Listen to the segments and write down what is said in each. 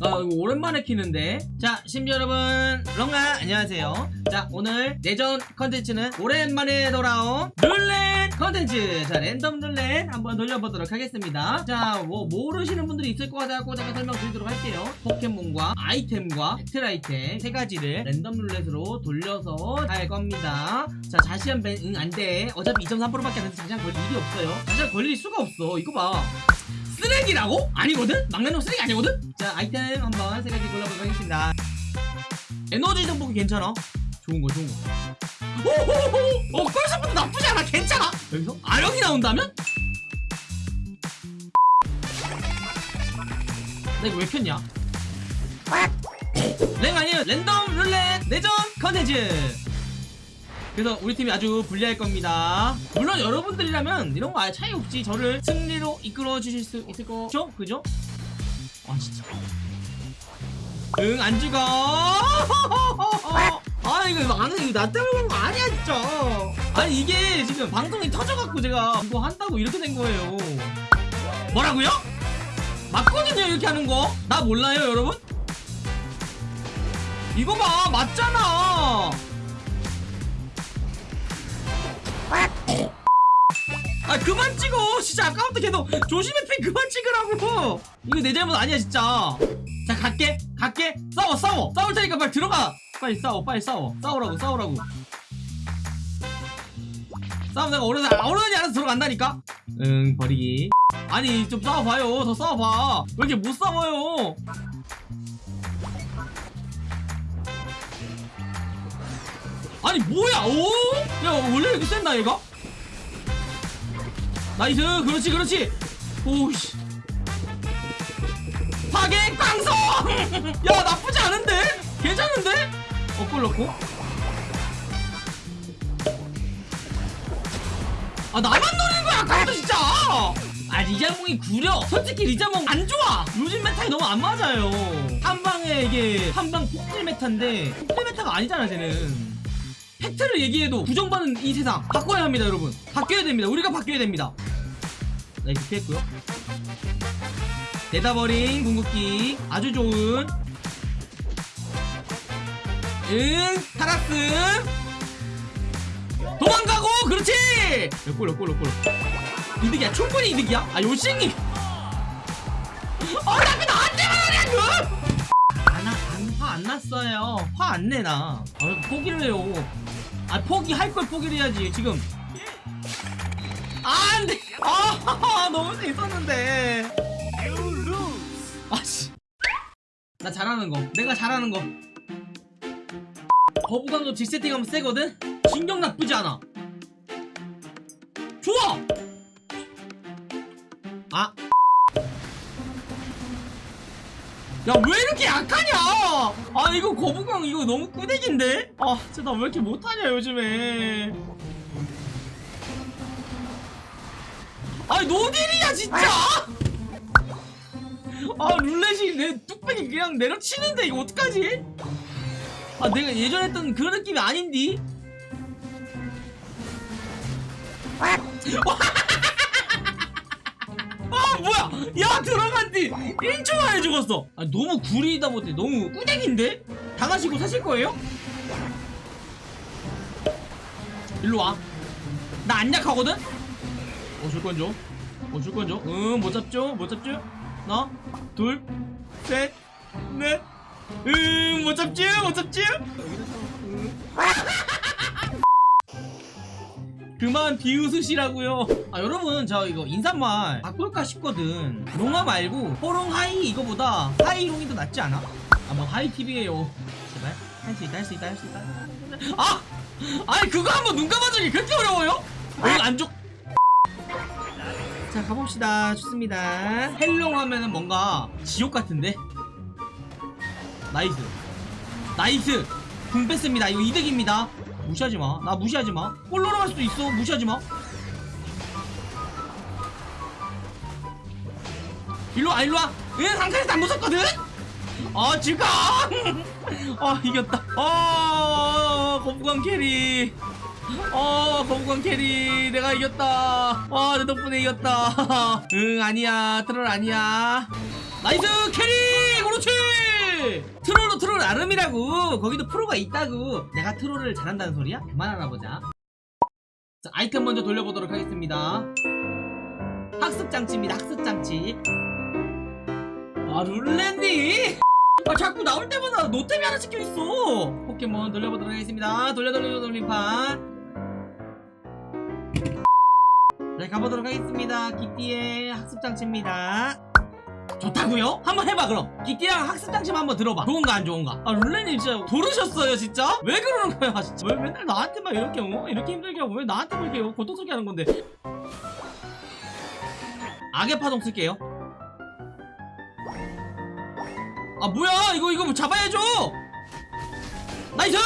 아 이거 오랜만에 키는데. 자 심지 여러분 롱아 안녕하세요. 자 오늘 내전 컨텐츠는 오랜만에 돌아온 룰렛 컨텐츠. 자 랜덤 룰렛 한번 돌려보도록 하겠습니다. 자뭐 모르시는 분들이 있을 것 같아서 잠깐 설명드리도록 할게요. 포켓몬과 아이템과 배틀 아이템 세 가지를 랜덤 룰렛으로 돌려서 할 겁니다. 자 자시한 밴응 안돼. 어차피 2.3%밖에 안 돼서 자시한 걸릴 일이 없어요. 자시한 걸릴 수가 없어. 이거 봐 쓰레기라고? 아니거든? 막내놈 쓰레기 아니거든? 자 아이템 한번 세 가지 골라보도록 하겠습니다. 에너지 정복이 괜찮아? 좋은 거 좋은 거. 오호호 어 꿀서부터 나쁘지 않아. 괜찮아. 여기서? 아령이 나온다면? 나 이거 왜 켰냐? 랭 아니에요. 랜덤 룰렛 내전 컨텐츠 그래서 우리 팀이 아주 불리할 겁니다 물론 여러분들이라면 이런 거 아예 차이 없지 저를 승리로 이끌어 주실 수 있을 거죠? 그죠? 아 진짜 응 안 죽어 아 이거 나는 이거 나 때문에 그런 거 아니야 진짜 아니 이게 지금 방송이 터져갖고 제가 이거 한다고 이렇게 된 거예요 뭐라고요? 맞거든요 이렇게 하는 거 나 몰라요 여러분? 이거 봐 맞잖아 아 그만 찍어. 진짜 아까부터 계속 조심해 핑 그만 찍으라고. 이거 내 잘못 아니야 진짜. 자 갈게. 갈게. 싸워 싸워. 싸울 테니까 빨리 들어가. 빨리 싸워 빨리 싸워. 싸우라고 싸우라고. 싸움 내가 어른이 어른이 알아서 들어간다니까? 응 버리기. 아니 좀 싸워봐요. 더 싸워봐. 왜 이렇게 못 싸워요? 아니 뭐야? 오? 야 원래 이렇게 센다 얘가? nice. 그렇지 그렇지. 오우씨. 파괴광선 야 나쁘지 않은데? 괜찮은데? 어 골 넣고. 아 나만 노리는 거야 아까부터 진짜! 아 리자몽이 구려. 솔직히 리자몽 안 좋아. 요즘 meta에 너무 안 맞아요. 한 방에 이게 한 방 폭딜 meta인데 폭딜 meta가 아니잖아 쟤는. 팩트를 얘기해도 부정받는 이 세상. 바꿔야 합니다 여러분. 바뀌어야 됩니다. 우리가 바뀌어야 됩니다 나 이렇게 피했고요. 내다버린 궁극기 아주 좋은 응 타라스. 도망가고 그렇지! 몇골 몇골 몇골. 이득이야? 충분히 이득이야? 아 요싱이. 어나 그 나한테만 하냐 그! 안화안 났어요. 화 안 내나. 아, 포기를 해요. 아 포기할 걸 포기를 해야지 지금. 아, 안돼 아 너무 재밌었는데. 아씨. 나 잘하는 거. 내가 잘하는 거. 거부감도 질 세팅하면 세거든? 신경 나쁘지 않아. 좋아! 아. 야 왜 이렇게 약하냐? 아 이거 거부감 이거 너무 꾸대기인데? 아 진짜 나 왜 이렇게 못하냐 요즘에 아니 노딜이야 진짜! 아. 룰렛이 내 뚝배기 그냥 내려치는데 이거 어떡하지? 아 내가 예전에 했던 그 느낌이 아닌디? 아. 뭐야! 야 들어간 뒤 1초 만에 죽었어! 아 너무 구리다 못해. 너무 꾸댕인데? 당하시고 사실 거예요? 일로 와나 안 약하거든? 어 줄건 줘. 어 줄건 줘. 응, 못 잡죠? 못 잡죠? 하나, 둘, 셋, 넷. 응, 못 잡죠? 못 잡죠? 그만 비웃으시라고요. 아 여러분 저 이거 인사말 바꿀까 싶거든. 롱아 말고 호롱 하이 이거보다 하이롱이 더 낫지 않아? 아뭐 하이 TV에요. 제발 할 수 있다 할 수 있다 할 수 있다. 아, 아니 그거 한번 눈 감아주기 그렇게 어려워요? 오늘 안 좋. 자 가봅시다. 좋습니다. 헬롱 하면은 뭔가 지옥 같은데? Nice. Nice. 궁 뺐습니다. 이거 이득입니다. 무시하지마. 나 무시하지마. 골 넣어갈 수도 있어. 무시하지마. 일로와 일로와. 응 상카에서 안 무섭거든? 어 즐거 아 이겼다. 아 거북왕 carry 어 거북왕 carry 내가 이겼다. 와내 덕분에 이겼다. 응 아니야. 트롤 아니야. Nice carry! 그렇지! troll도 troll 나름이라고. 거기도 프로가 있다고. 내가 troll을 잘한다는 소리야? 그만하나 보자. 자 아이템 먼저 돌려보도록 하겠습니다. 학습장치입니다 학습장치. 아 룰렛님? 아 자꾸 나올 때마다 노템이 하나 찍혀있어. 포켓몬 돌려보도록 하겠습니다. 돌려 돌려 돌림판 네 가보도록 하겠습니다. 기띠의 학습장치입니다. 좋다고요? 한번 해봐 그럼. 기띠랑 학습장치만 한번 들어봐. 좋은가 안 좋은가? 아 룰렛님 진짜 도르셨어요 진짜? 왜 그러는 거야 진짜? 왜 맨날 나한테만 이렇게 어? 이렇게 힘들게 하고 왜 나한테만 이렇게 고통스럽게 하는 건데? 악의 파동 쓸게요. 아 뭐야? 이거 이거 뭐 잡아야죠! Nice!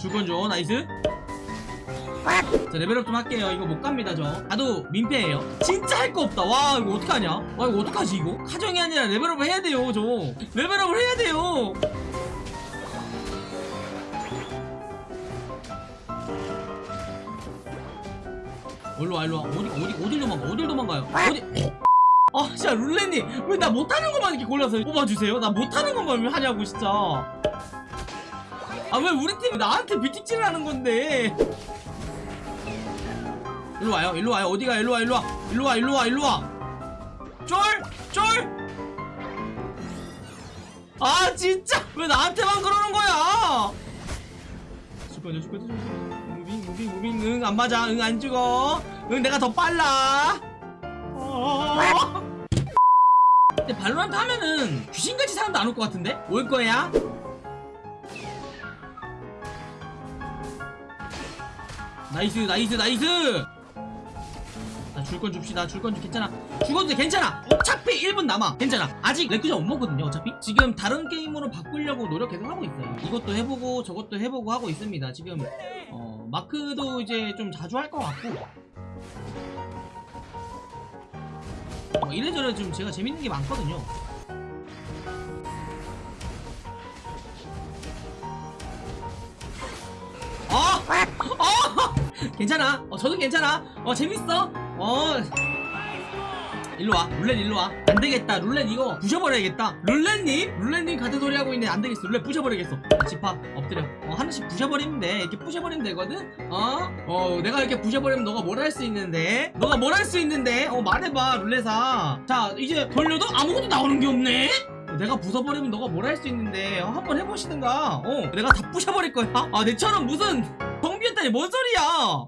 줄건 줘. Nice 자 level up 좀 할게요. 이거 못 갑니다 저. 나도 민폐예요. 진짜 할 거 없다. 와 이거 어떡하냐? 와 이거 어떡하지 이거? 카정이 아니라 level up을 해야 돼요 저. level up을 해야 돼요. 일로와 일로와. 어디 어디 어딜 도망가 어딜 도망가요? 어디? 아 진짜 룰렛님 왜 나 못하는 것만 이렇게 골라서 뽑아주세요? 나 못하는 것만 왜 하냐고 진짜. 아 왜 우리 팀이 나한테 비틱질을 하는 건데 일로 와요 일로 와요. 어디가 일로 와 일로 와. 일로 와 일로 와 일로 와 쫄 쫄. 아 진짜. 왜 나한테만 그러는 거야? 죽어줘 죽어줘 죽어줘 moving moving moving. 응 안 맞아. 응 안 죽어. 응 내가 더 빨라. 어. 근데 발로란트 하면은 귀신같이 사람도 안 올 것 같은데? 올 거야? Nice nice nice 줄건 줍시다. 줄 건 줍 괜찮아. 죽어도 돼 괜찮아. 어차피 1분 남아. 괜찮아. 아직 레쿠쟈 못 먹거든요 어차피. 지금 다른 게임으로 바꾸려고 노력 계속 하고 있어요. 이것도 해보고 저것도 해보고 하고 있습니다. 지금 어 마크도 이제 좀 자주 할 것 같고. 어, 이래저래 좀 제가 재밌는 게 많거든요. 어! 어! 괜찮아. 어 저도 괜찮아. 어 재밌어 어. 일로와. 룰렛 일로와. 안되겠다. 룰렛 이거 부셔버려야겠다. 룰렛님? 룰렛님 같은 소리 하고 있네 안되겠어. 룰렛 부셔버리겠어. 집합 엎드려. 어 하나씩 부셔버리면 돼. 이렇게 부셔버리면 되거든? 어? 어 내가 이렇게 부셔버리면 너가 뭘 할 수 있는데? 너가 뭘 할 수 있는데? 어 말해봐 룰렛아. 자 이제 돌려도 아무것도 나오는 게 없네? 어, 내가 부숴버리면 너가 뭘 할 수 있는데? 어, 한번 해보시든가. 어 내가 다 부셔버릴 거야. 아 내처럼 무슨 텅비었다니 뭔 소리야